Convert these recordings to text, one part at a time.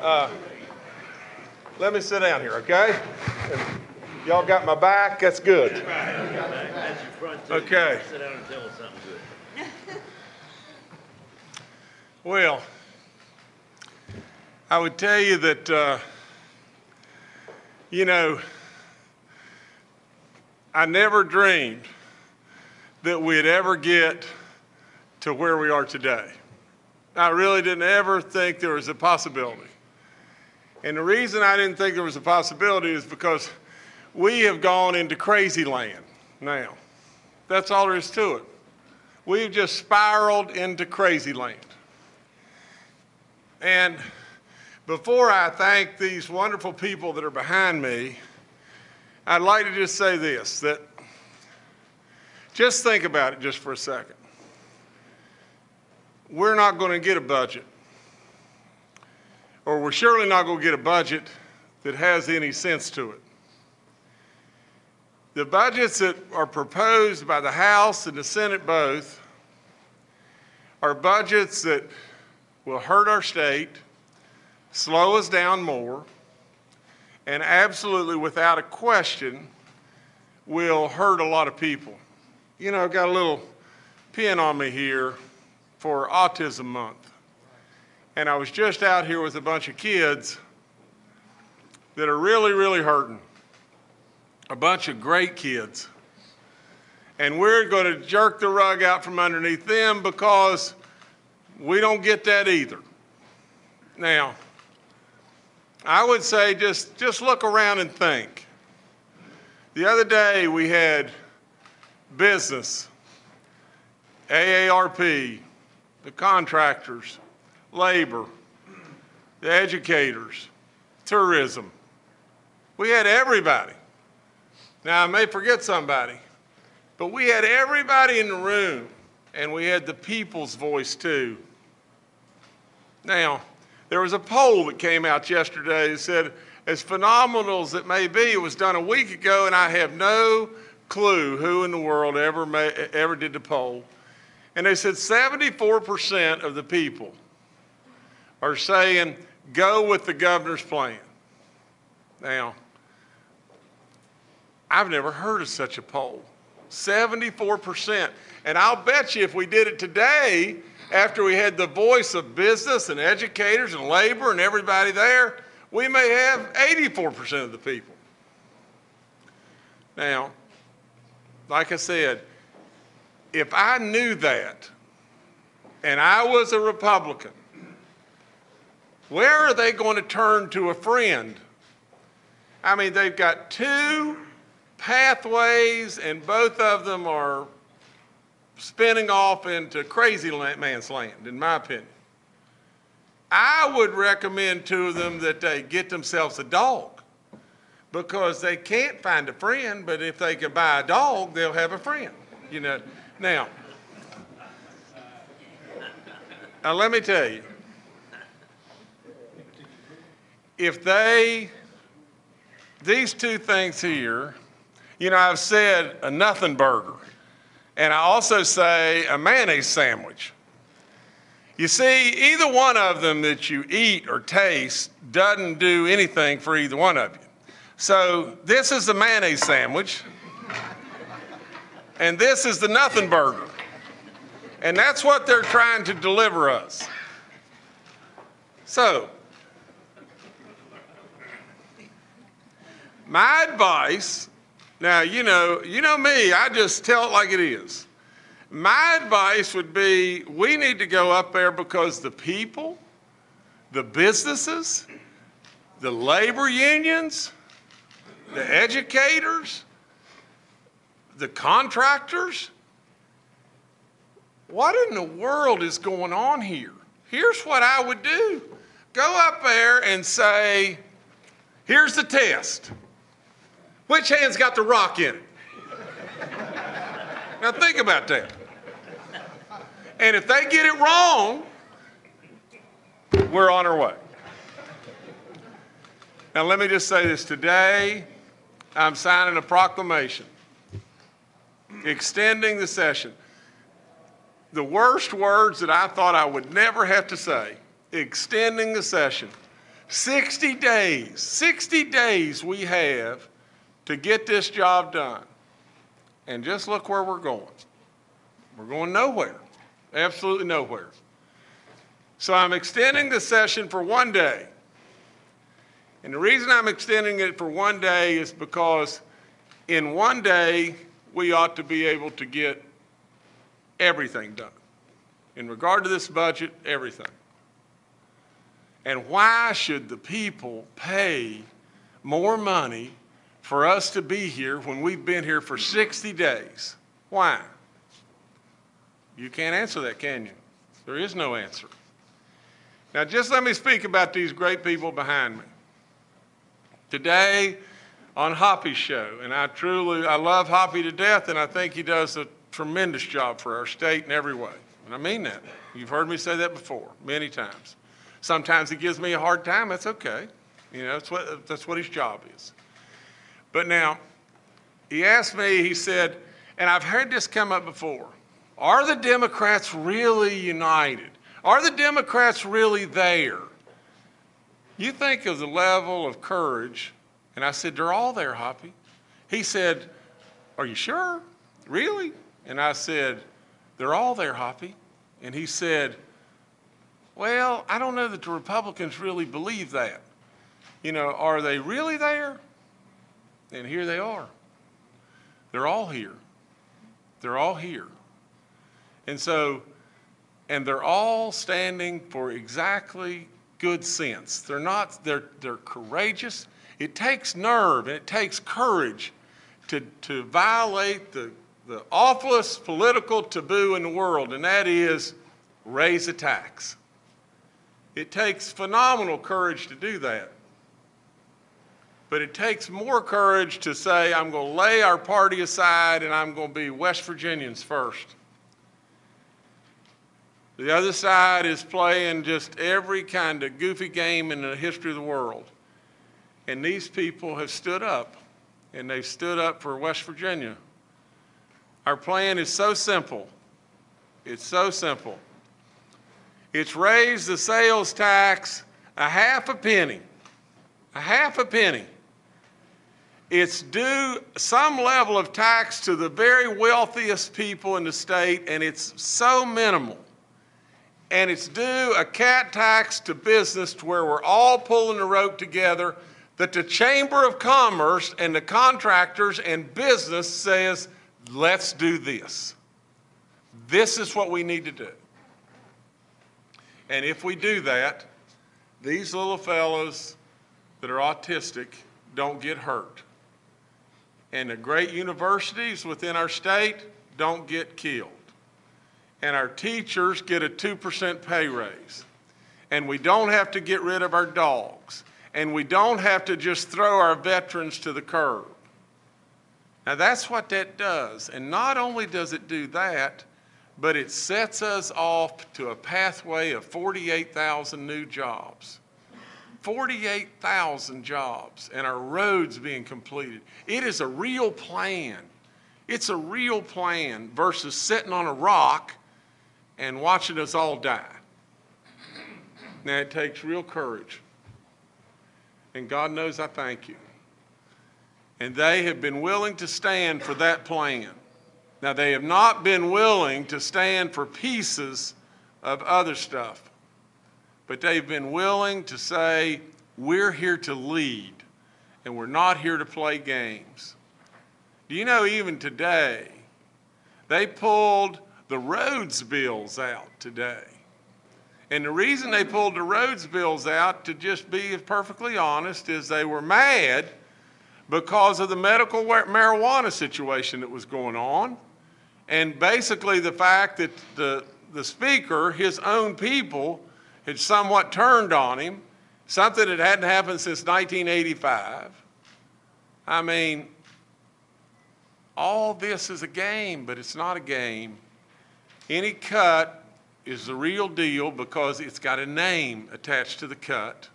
Uh, let me sit down here, okay? Y'all got my back? That's good. That's your front too. Okay. Sit down and tell us something good. Well, I would tell you that, uh, you know, I never dreamed that we'd ever get to where we are today. I really didn't ever think there was a possibility. And the reason I didn't think there was a possibility is because we have gone into crazy land now. That's all there is to it. We've just spiraled into crazy land. And before I thank these wonderful people that are behind me, I'd like to just say this that just think about it just for a second. We're not going to get a budget, or we're surely not going to get a budget that has any sense to it. The budgets that are proposed by the House and the Senate both are budgets that will hurt our state, slow us down more, and absolutely without a question will hurt a lot of people. You know, I've got a little pin on me here for Autism Month. And I was just out here with a bunch of kids that are really, really hurting. A bunch of great kids. And we're going to jerk the rug out from underneath them because we don't get that either. Now, I would say just, just look around and think. The other day we had business, AARP, the contractors, labor, the educators, tourism. We had everybody. Now, I may forget somebody, but we had everybody in the room, and we had the people's voice too. Now, there was a poll that came out yesterday that said, as phenomenal as it may be, it was done a week ago, and I have no clue who in the world ever, ma- ever did the poll. And they said 74% of the people are saying, go with the governor's plan. Now, I've never heard of such a poll. 74%. And I'll bet you if we did it today, after we had the voice of business and educators and labor and everybody there, we may have 84% of the people. Now, like I said, if I knew that and I was a Republican, where are they going to turn to a friend? I mean, they've got two pathways, and both of them are spinning off into crazy man's land, in my opinion. I would recommend to them that they get themselves a dog because they can't find a friend, but if they can buy a dog, they'll have a friend. You know, now, now let me tell you, if they, these two things here, you know, I've said a nothing burger, and I also say a mayonnaise sandwich. You see, either one of them that you eat or taste doesn't do anything for either one of you. So this is the mayonnaise sandwich, and this is the nothing burger. And that's what they're trying to deliver us. So, my advice, now you know, you know me, I just tell it like it is. My advice would be we need to go up there because the people, the businesses, the labor unions, the educators, the contractors, what in the world is going on here? Here's what I would do go up there and say, here's the test. Which hand's got the rock in it? now think about that. And if they get it wrong, we're on our way. Now, let me just say this today I'm signing a proclamation extending the session. The worst words that I thought I would never have to say extending the session. 60 days, 60 days we have to get this job done. And just look where we're going. We're going nowhere, absolutely nowhere. So I'm extending the session for one day. And the reason I'm extending it for one day is because in one day, we ought to be able to get everything done. In regard to this budget, everything. And why should the people pay more money for us to be here when we've been here for 60 days? Why? You can't answer that, can you? There is no answer. Now, just let me speak about these great people behind me. Today, on Hoppy's show, and I truly, I love Hoppy to death, and I think he does a tremendous job for our state in every way. And I mean that. You've heard me say that before, many times. Sometimes he gives me a hard time, that's okay. You know, that's what, that's what his job is. But now, he asked me, he said, and I've heard this come up before, are the Democrats really united? Are the Democrats really there? You think of the level of courage, and I said, they're all there, Hoppy. He said, are you sure? Really? And I said, they're all there, Hoppy. And he said, well, I don't know that the Republicans really believe that. You know, are they really there? And here they are. They're all here. They're all here. And so, and they're all standing for exactly good sense. They're not, they're, they're courageous. It takes nerve and it takes courage to, to violate the, the awfulest political taboo in the world, and that is raise a tax. It takes phenomenal courage to do that. But it takes more courage to say, I'm going to lay our party aside and I'm going to be West Virginians first. The other side is playing just every kind of goofy game in the history of the world. And these people have stood up, and they've stood up for West Virginia. Our plan is so simple. It's so simple. It's raise the sales tax a half a penny, a half a penny. It's due some level of tax to the very wealthiest people in the state, and it's so minimal. And it's due a cat tax to business to where we're all pulling the rope together that the Chamber of Commerce and the contractors and business says, let's do this. This is what we need to do. And if we do that, these little fellows that are autistic don't get hurt. And the great universities within our state don't get killed. And our teachers get a 2% pay raise. And we don't have to get rid of our dogs. And we don't have to just throw our veterans to the curb. Now that's what that does. And not only does it do that, but it sets us off to a pathway of 48,000 new jobs. 48,000 jobs and our roads being completed. It is a real plan. It's a real plan versus sitting on a rock and watching us all die. Now it takes real courage. And God knows I thank you. And they have been willing to stand for that plan. Now, they have not been willing to stand for pieces of other stuff, but they've been willing to say, we're here to lead, and we're not here to play games. Do you know, even today, they pulled the roads bills out today. And the reason they pulled the roads bills out, to just be perfectly honest, is they were mad because of the medical marijuana situation that was going on. And basically the fact that the, the speaker, his own people, had somewhat turned on him, something that hadn't happened since 1985. I mean, all this is a game, but it's not a game. Any cut is the real deal because it's got a name attached to the cut.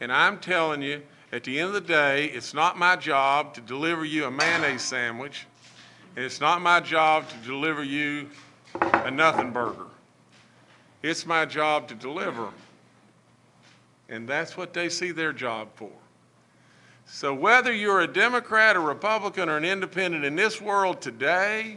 And I'm telling you, at the end of the day, it's not my job to deliver you a mayonnaise sandwich, and it's not my job to deliver you a nothing burger. It's my job to deliver. And that's what they see their job for. So whether you're a Democrat, a Republican, or an independent in this world today,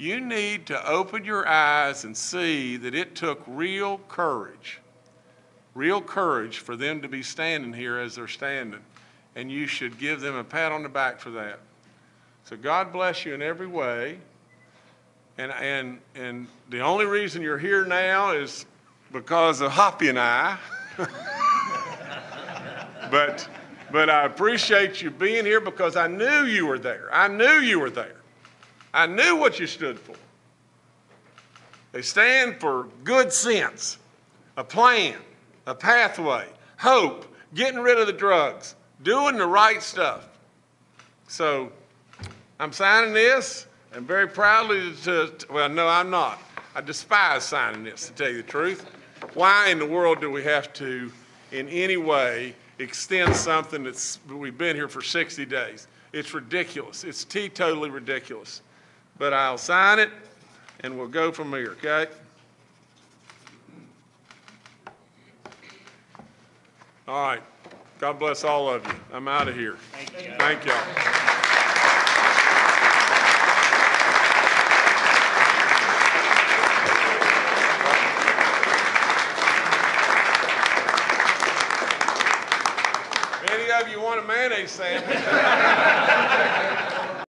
you need to open your eyes and see that it took real courage, real courage for them to be standing here as they're standing. And you should give them a pat on the back for that. So God bless you in every way. And, and, and the only reason you're here now is because of Hoppy and I. but, but I appreciate you being here because I knew you were there. I knew you were there. I knew what you stood for. They stand for good sense, a plan, a pathway, hope, getting rid of the drugs, doing the right stuff. So I'm signing this and very proudly to, well, no, I'm not. I despise signing this, to tell you the truth. Why in the world do we have to, in any way, extend something that's, we've been here for 60 days? It's ridiculous. It's teetotally ridiculous. But I'll sign it and we'll go from here, okay? All right. God bless all of you. I'm out of here. Thank y'all. Any of you want a mayonnaise sandwich?